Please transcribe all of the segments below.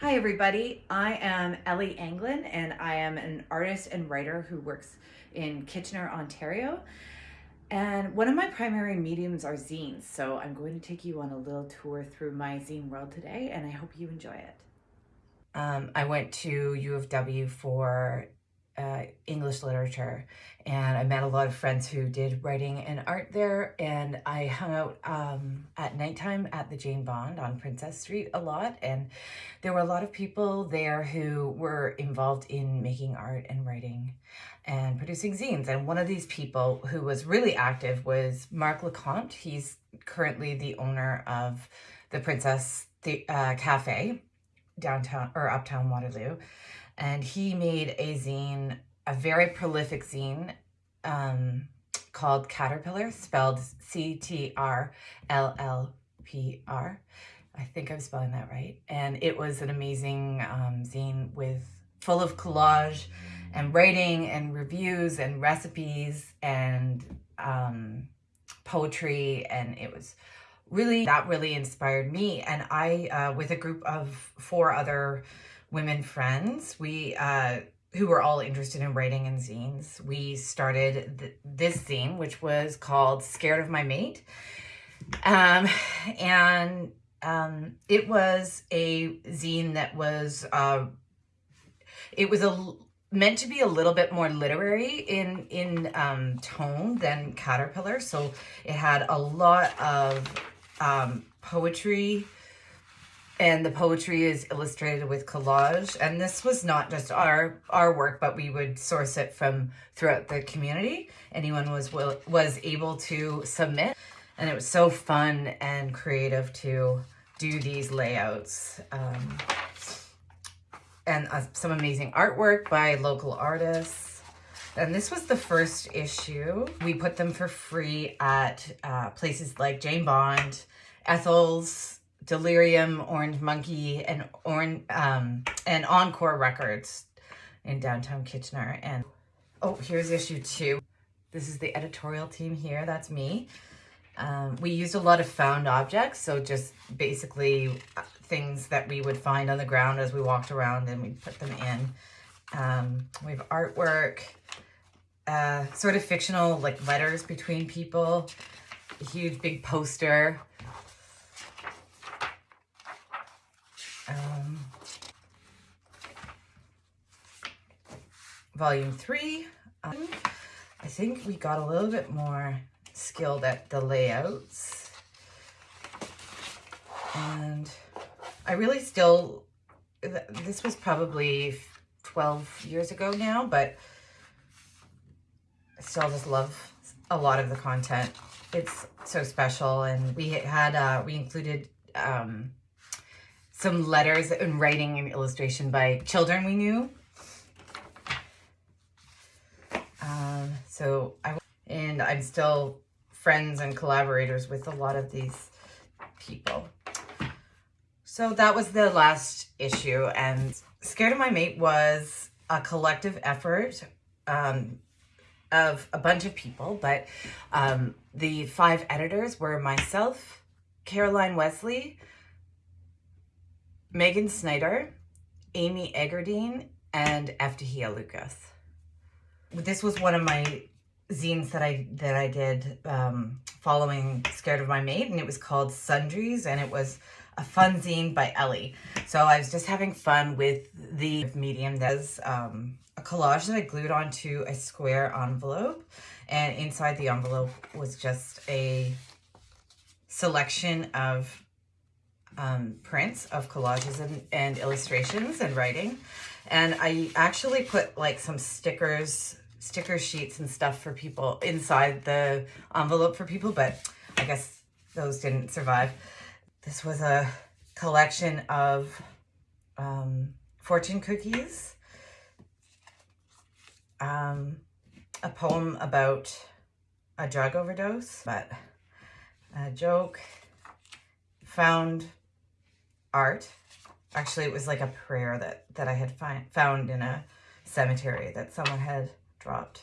Hi everybody, I am Ellie Anglin and I am an artist and writer who works in Kitchener, Ontario. And one of my primary mediums are zines, so I'm going to take you on a little tour through my zine world today and I hope you enjoy it. Um, I went to U of W for uh, English literature and I met a lot of friends who did writing and art there and I hung out um, at nighttime at the Jane Bond on Princess Street a lot and there were a lot of people there who were involved in making art and writing and producing zines and one of these people who was really active was Mark LeConte. He's currently the owner of the Princess the, uh, Cafe downtown or uptown Waterloo and he made a zine, a very prolific zine um, called Caterpillar, spelled C-T-R-L-L-P-R. I think I'm spelling that right. And it was an amazing um, zine with full of collage and writing and reviews and recipes and um, poetry. And it was really, that really inspired me. And I, uh, with a group of four other women friends. We, uh, who were all interested in writing and zines. We started th this zine, which was called Scared of My Mate. Um, and um, it was a zine that was, uh, it was a meant to be a little bit more literary in in um, tone than Caterpillar. So it had a lot of um, poetry, and the poetry is illustrated with collage. And this was not just our our work, but we would source it from throughout the community. Anyone was will, was able to submit, and it was so fun and creative to do these layouts. Um, and uh, some amazing artwork by local artists. And this was the first issue. We put them for free at uh, places like Jane Bond, Ethel's, Delirium, Orange Monkey, and Orange um, and Encore Records in downtown Kitchener. And oh, here's issue two. This is the editorial team here. That's me. Um, we used a lot of found objects, so just basically uh, things that we would find on the ground as we walked around and we put them in. Um, we have artwork, uh, sort of fictional like letters between people, a huge big poster, um, volume three. Um, I think we got a little bit more skilled at the layouts. And I really still, this was probably 12 years ago now, but still just love a lot of the content. It's so special. And we had, uh, we included um, some letters and writing and illustration by children we knew. Um, so I, and I'm still friends and collaborators with a lot of these people. So that was the last issue and Scared of My Mate was a collective effort um, of a bunch of people, but um, the five editors were myself, Caroline Wesley, Megan Snyder, Amy Egerdine, and Eftahia Lucas. This was one of my zines that I that I did um, following Scared of My Mate, and it was called Sundries, and it was a fun zine by Ellie. So I was just having fun with the medium that's um, a collage that I glued onto a square envelope, and inside the envelope was just a selection of um, prints of collages and, and illustrations and writing. And I actually put like some stickers, sticker sheets and stuff for people inside the envelope for people, but I guess those didn't survive. This was a collection of um, fortune cookies, um, a poem about a drug overdose, but a joke, found art. Actually, it was like a prayer that, that I had find, found in a cemetery that someone had dropped.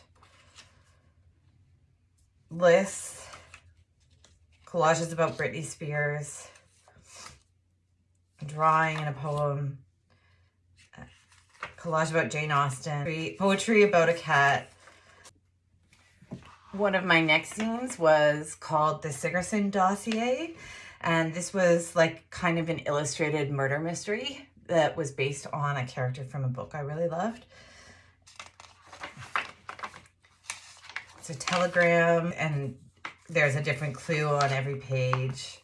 Lists, collages about Britney Spears, drawing and a poem, collage about Jane Austen, poetry about a cat. One of my next scenes was called The Sigerson Dossier. And this was like kind of an illustrated murder mystery that was based on a character from a book I really loved. It's a telegram and there's a different clue on every page.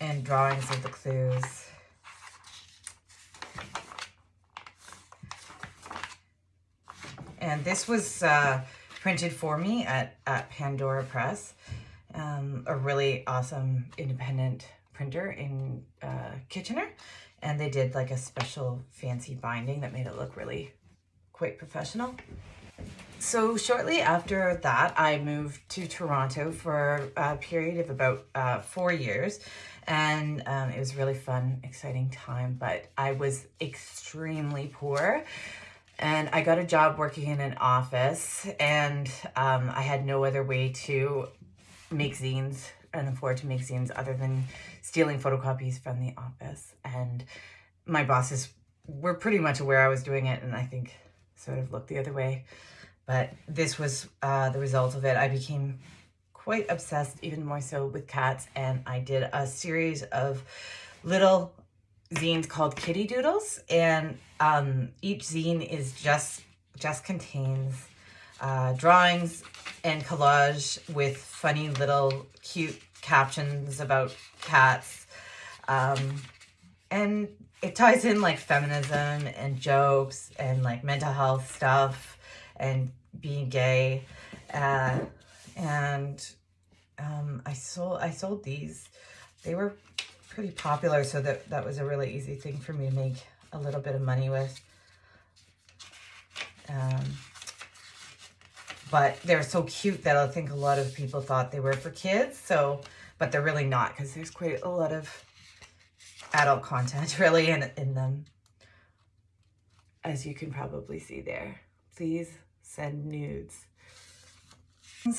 And drawings of the clues. And this was uh, printed for me at, at Pandora Press, um, a really awesome independent printer in uh, Kitchener. And they did like a special fancy binding that made it look really quite professional. So shortly after that, I moved to Toronto for a period of about uh, four years. And um, it was really fun, exciting time, but I was extremely poor. And I got a job working in an office and um, I had no other way to make zines and afford to make zines other than stealing photocopies from the office. And my bosses were pretty much aware I was doing it and I think sort of looked the other way. But this was uh, the result of it. I became quite obsessed, even more so with cats. And I did a series of little zines called Kitty Doodles. And um, each zine is just, just contains uh, drawings and collage with funny little cute captions about cats. Um, and it ties in like feminism and jokes and like mental health stuff and being gay. Uh, and um, I sold I sold these. They were pretty popular, so that that was a really easy thing for me to make a little bit of money with. Um, but they're so cute that I think a lot of people thought they were for kids. So, but they're really not because there's quite a lot of adult content really in, in them. As you can probably see there. Please send nudes.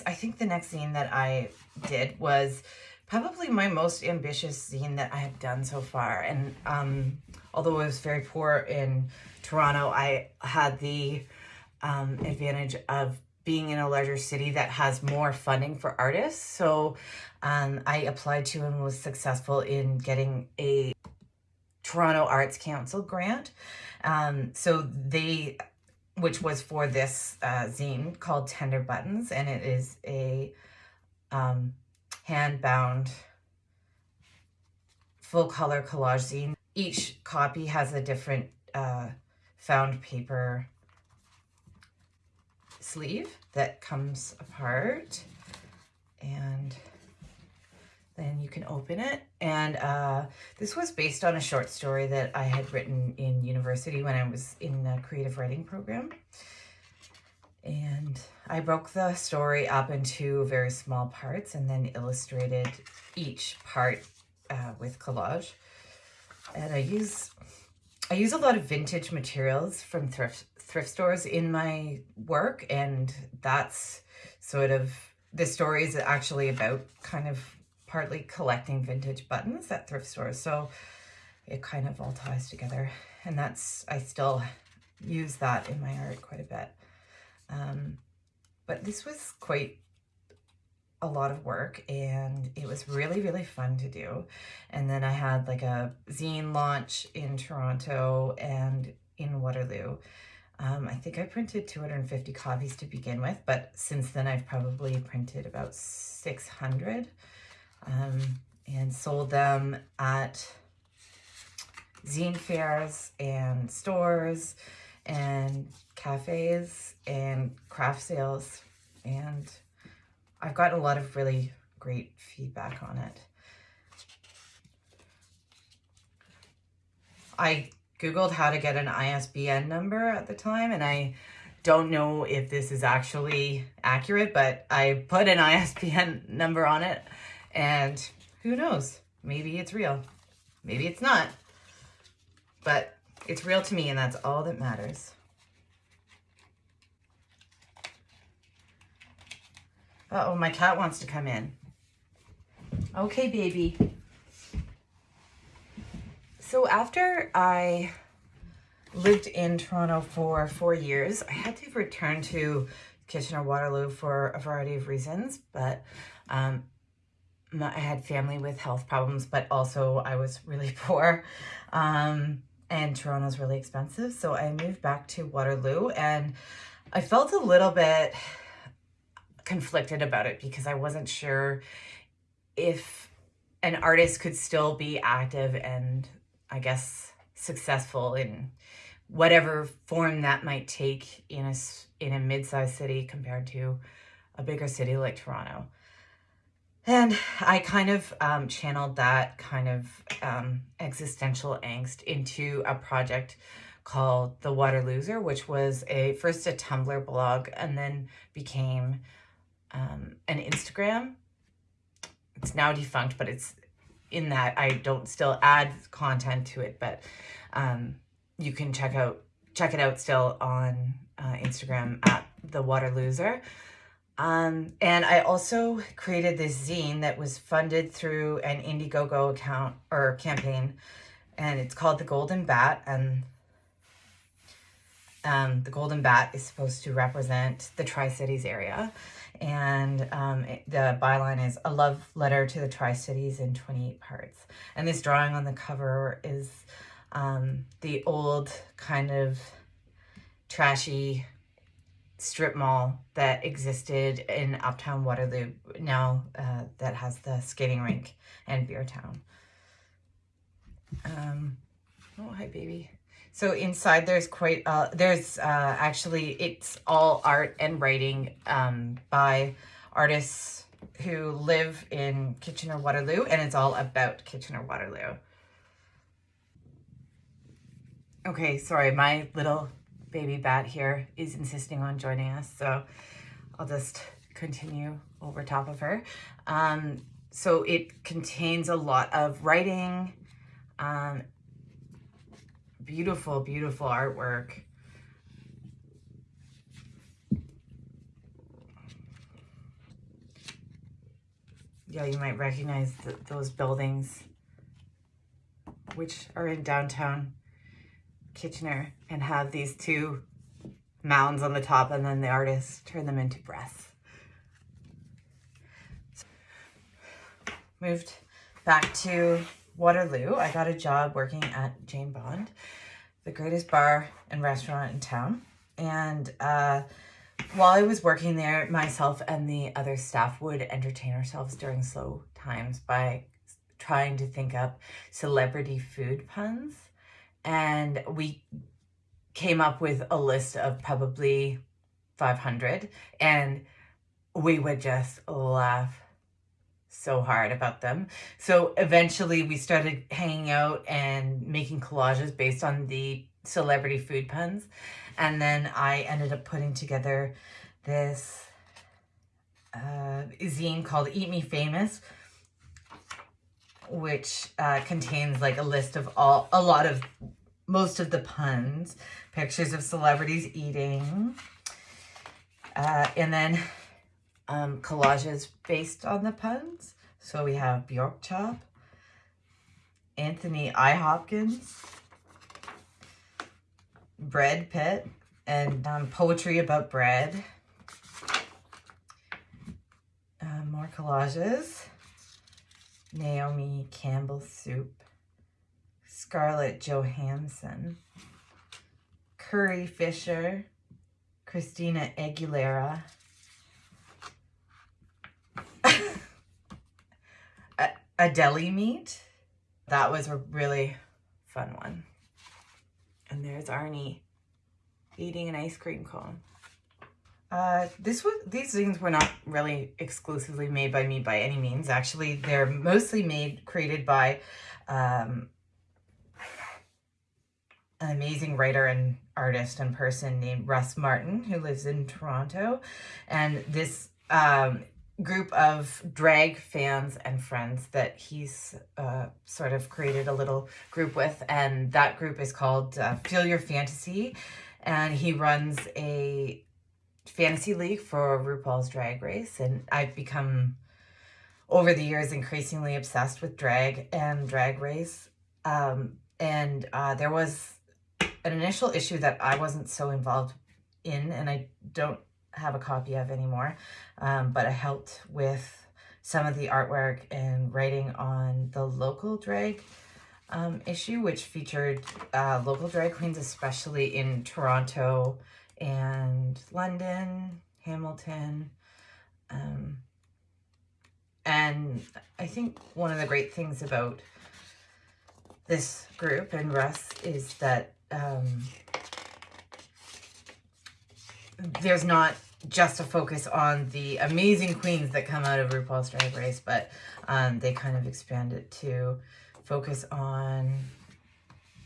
I think the next scene that I did was probably my most ambitious scene that I have done so far. And um, although I was very poor in Toronto, I had the um, advantage of being in a larger city that has more funding for artists. So um, I applied to and was successful in getting a Toronto Arts Council grant. Um, so they, which was for this uh, zine called Tender Buttons, and it is a um, hand-bound full color collage zine. Each copy has a different uh, found paper sleeve that comes apart and you can open it. And uh, this was based on a short story that I had written in university when I was in the creative writing program. And I broke the story up into very small parts and then illustrated each part uh, with collage. And I use I use a lot of vintage materials from thrift thrift stores in my work and that's sort of the story is actually about kind of partly collecting vintage buttons at thrift stores so it kind of all ties together and that's I still use that in my art quite a bit um, but this was quite a lot of work and it was really, really fun to do. And then I had like a zine launch in Toronto and in Waterloo. Um, I think I printed 250 copies to begin with, but since then I've probably printed about 600 um, and sold them at zine fairs and stores and cafes and craft sales and I've gotten a lot of really great feedback on it. I Googled how to get an ISBN number at the time, and I don't know if this is actually accurate, but I put an ISBN number on it, and who knows? Maybe it's real. Maybe it's not. But it's real to me, and that's all that matters. Uh-oh, my cat wants to come in. Okay, baby. So after I lived in Toronto for four years, I had to return to Kitchener-Waterloo for a variety of reasons, but um, I had family with health problems, but also I was really poor. Um, and Toronto's really expensive. So I moved back to Waterloo and I felt a little bit conflicted about it because I wasn't sure if an artist could still be active and I guess successful in whatever form that might take in a, in a mid-sized city compared to a bigger city like Toronto. And I kind of um, channeled that kind of um, existential angst into a project called The Water Loser, which was a first a Tumblr blog and then became um, an Instagram. It's now defunct, but it's in that I don't still add content to it, but um, you can check out check it out still on uh, Instagram at The Waterlooser. Um, and I also created this zine that was funded through an Indiegogo account or campaign, and it's called The Golden Bat. And um, the Golden Bat is supposed to represent the Tri-Cities area. And um, it, the byline is a love letter to the Tri-Cities in 28 parts. And this drawing on the cover is um, the old kind of trashy strip mall that existed in Uptown Waterloo now uh, that has the skating rink and beer town. Um, oh, hi, baby. So inside there's quite, uh, there's uh, actually, it's all art and writing um, by artists who live in Kitchener-Waterloo, and it's all about Kitchener-Waterloo. Okay, sorry, my little baby bat here is insisting on joining us. So I'll just continue over top of her. Um, so it contains a lot of writing, um, beautiful, beautiful artwork. Yeah, you might recognize the, those buildings, which are in downtown Kitchener and have these two mounds on the top and then the artist turn them into breaths. moved back to Waterloo. I got a job working at Jane Bond, the greatest bar and restaurant in town. And uh, while I was working there, myself and the other staff would entertain ourselves during slow times by trying to think up celebrity food puns and we came up with a list of probably 500 and we would just laugh so hard about them. So eventually we started hanging out and making collages based on the celebrity food puns. And then I ended up putting together this uh, zine called Eat Me Famous, which uh, contains like a list of all, a lot of most of the puns, pictures of celebrities eating, uh, and then um, collages based on the puns. So we have Bjork Chop, Anthony I. Hopkins, Bread Pit, and um, poetry about bread. Uh, more collages. Naomi Campbell Soup. Scarlett Johansson, Curry Fisher, Christina Aguilera, a, a deli meat. That was a really fun one. And there's Arnie eating an ice cream cone. Uh, this was these things were not really exclusively made by me by any means. Actually, they're mostly made created by um, an amazing writer and artist and person named Russ Martin, who lives in Toronto. And this um, group of drag fans and friends that he's uh, sort of created a little group with. And that group is called uh, Feel Your Fantasy. And he runs a fantasy league for RuPaul's Drag Race. And I've become, over the years, increasingly obsessed with drag and drag race. Um, and uh, there was an initial issue that I wasn't so involved in, and I don't have a copy of anymore, um, but I helped with some of the artwork and writing on the local drag um, issue, which featured uh, local drag queens, especially in Toronto and London, Hamilton. Um, and I think one of the great things about this group and Russ is that um, there's not just a focus on the amazing queens that come out of RuPaul's Drag Race, but um, they kind of expand it to focus on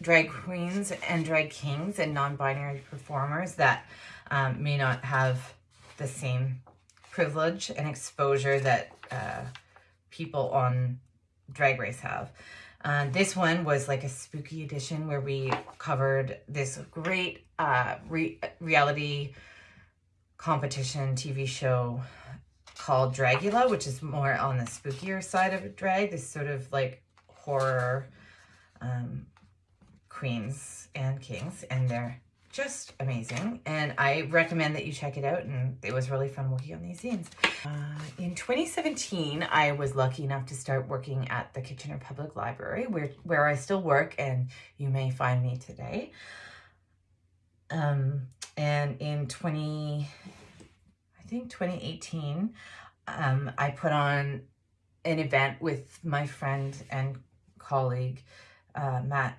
drag queens and drag kings and non-binary performers that um, may not have the same privilege and exposure that uh, people on Drag Race have. Uh, this one was like a spooky edition where we covered this great uh, re reality competition TV show called Dragula, which is more on the spookier side of drag, this sort of like horror um, queens and kings, and they're just amazing. And I recommend that you check it out, and it was really fun working on these scenes. Uh, in 2017, I was lucky enough to start working at the Kitchener Public Library, where, where I still work, and you may find me today. Um, and in 20, I think 2018, um, I put on an event with my friend and colleague, uh, Matt,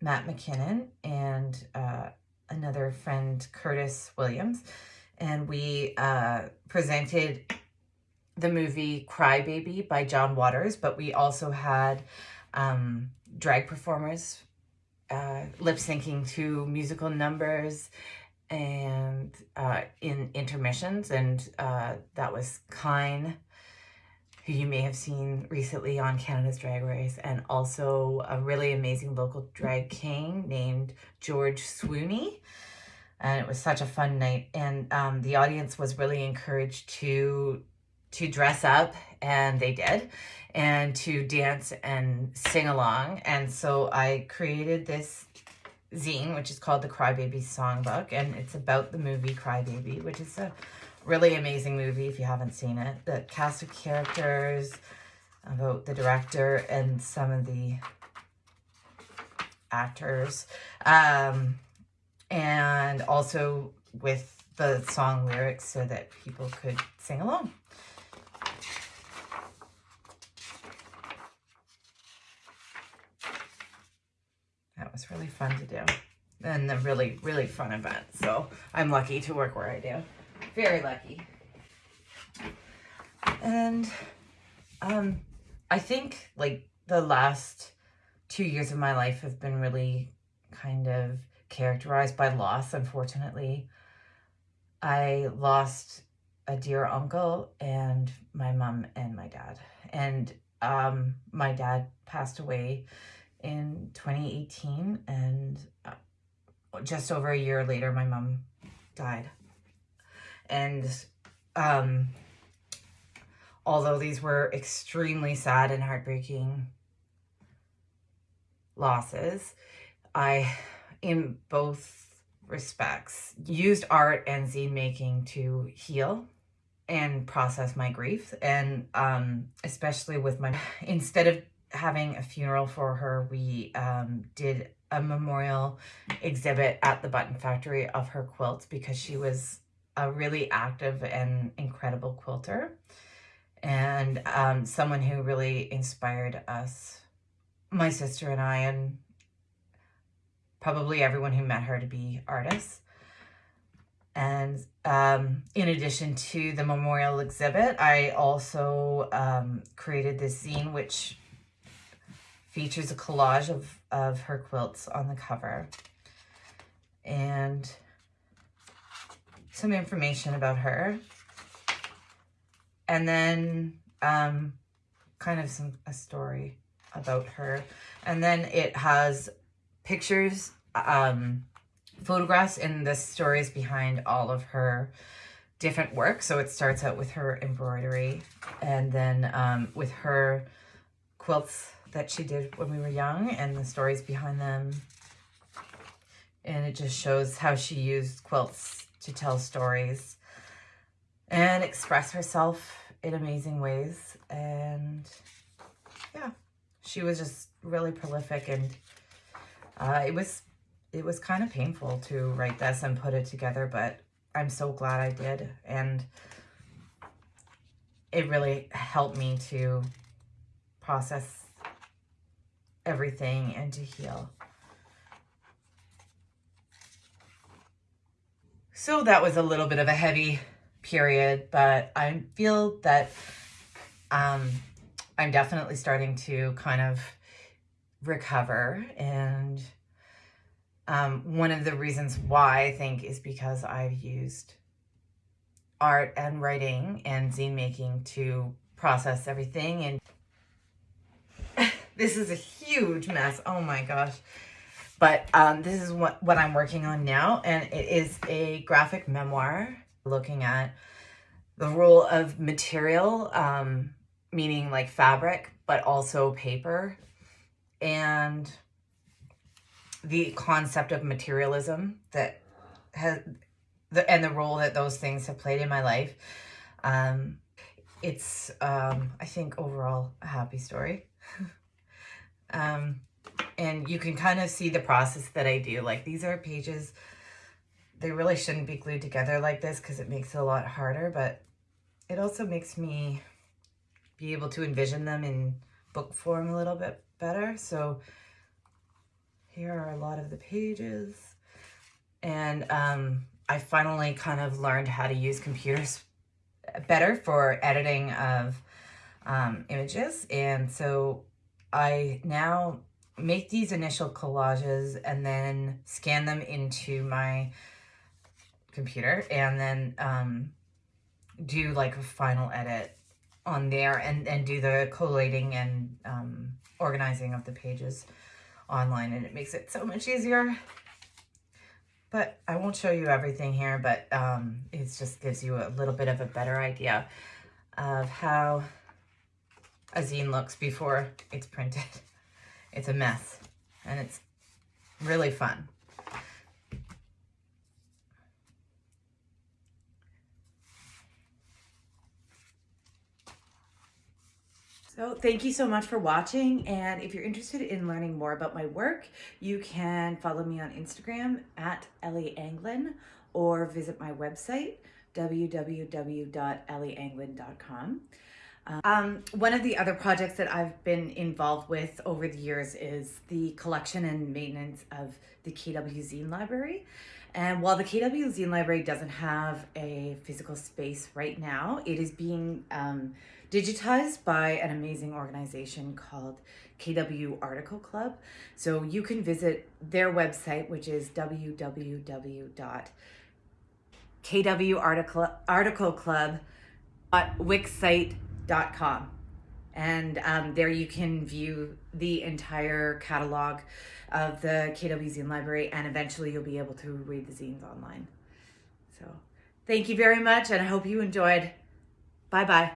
Matt McKinnon and uh, another friend, Curtis Williams. And we uh, presented the movie Crybaby by John Waters, but we also had um, drag performers uh, lip syncing to musical numbers and uh, in intermissions, and uh, that was Kyne, who you may have seen recently on Canada's Drag Race, and also a really amazing local drag king named George Swooney. And it was such a fun night, and um, the audience was really encouraged to to dress up, and they did, and to dance and sing along. And so I created this zine, which is called the Crybaby Songbook, and it's about the movie Crybaby, which is a really amazing movie if you haven't seen it. The cast of characters, about the director, and some of the actors, um, and also with the song lyrics so that people could sing along. That was really fun to do and a really, really fun event. So I'm lucky to work where I do. Very lucky. And um, I think like the last two years of my life have been really kind of characterized by loss, unfortunately. I lost a dear uncle and my mom and my dad. And um, my dad passed away in 2018 and uh, just over a year later my mom died and um although these were extremely sad and heartbreaking losses i in both respects used art and zine making to heal and process my grief. And um especially with my instead of having a funeral for her, we um, did a memorial exhibit at the Button Factory of her quilts because she was a really active and incredible quilter and um, someone who really inspired us, my sister and I, and probably everyone who met her to be artists. And um, in addition to the memorial exhibit, I also um, created this zine, which features a collage of, of her quilts on the cover and some information about her. And then um, kind of some a story about her. And then it has pictures, um, photographs and the stories behind all of her different work. So it starts out with her embroidery and then um, with her quilts that she did when we were young and the stories behind them. And it just shows how she used quilts to tell stories and express herself in amazing ways. And yeah, she was just really prolific and uh, it was it was kind of painful to write this and put it together, but I'm so glad I did. And it really helped me to process everything and to heal. So that was a little bit of a heavy period, but I feel that um, I'm definitely starting to kind of recover. And um, one of the reasons why I think is because I've used art and writing and zine making to process everything. And this is a huge mess. Oh my gosh. But um, this is what, what I'm working on now. And it is a graphic memoir looking at the role of material, um, meaning like fabric, but also paper. And the concept of materialism that has the and the role that those things have played in my life. Um, it's um, I think overall a happy story. um, and you can kind of see the process that I do. Like these are pages, they really shouldn't be glued together like this because it makes it a lot harder, but it also makes me be able to envision them in book form a little bit better. So here are a lot of the pages. And um, I finally kind of learned how to use computers better for editing of um, images. And so I now make these initial collages and then scan them into my computer and then um, do like a final edit on there and, and do the collating and um, organizing of the pages online and it makes it so much easier. But I won't show you everything here, but um, it just gives you a little bit of a better idea of how a zine looks before it's printed. It's a mess and it's really fun. So thank you so much for watching. And if you're interested in learning more about my work, you can follow me on Instagram at Ellie Anglin or visit my website, www.ellieanglin.com. Um, one of the other projects that I've been involved with over the years is the collection and maintenance of the KW Zine Library. And while the KW Zine Library doesn't have a physical space right now, it is being um, digitized by an amazing organization called KW Article Club. So you can visit their website, which is www.kwrticleclub.wixsite.com com. And um, there you can view the entire catalog of the KW Zine Library, and eventually you'll be able to read the zines online. So thank you very much, and I hope you enjoyed. Bye-bye.